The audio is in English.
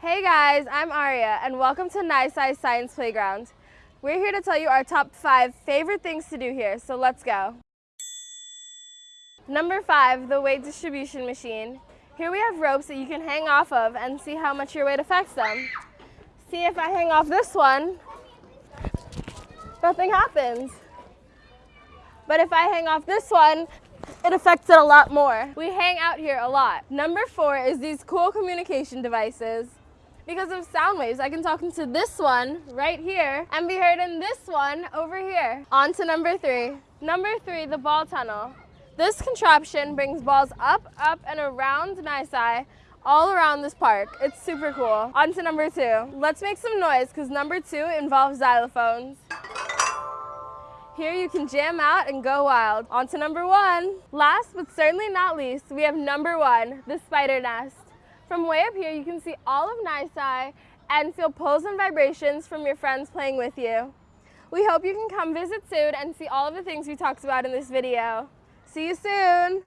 Hey guys, I'm Aria and welcome to NYSCI Science Playground. We're here to tell you our top five favorite things to do here, so let's go. Number five, the weight distribution machine. Here we have ropes that you can hang off of and see how much your weight affects them. See if I hang off this one, nothing happens. But if I hang off this one, it affects it a lot more. We hang out here a lot. Number four is these cool communication devices. Because of sound waves, I can talk into this one right here and be heard in this one over here. On to number three. Number three, the ball tunnel. This contraption brings balls up, up, and around NYSCI all around this park. It's super cool. On to number two. Let's make some noise because number two involves xylophones. Here you can jam out and go wild. On to number one. Last but certainly not least, we have number one, the spider nest. From way up here, you can see all of NYSCI and feel pulls and vibrations from your friends playing with you. We hope you can come visit soon and see all of the things we talked about in this video. See you soon!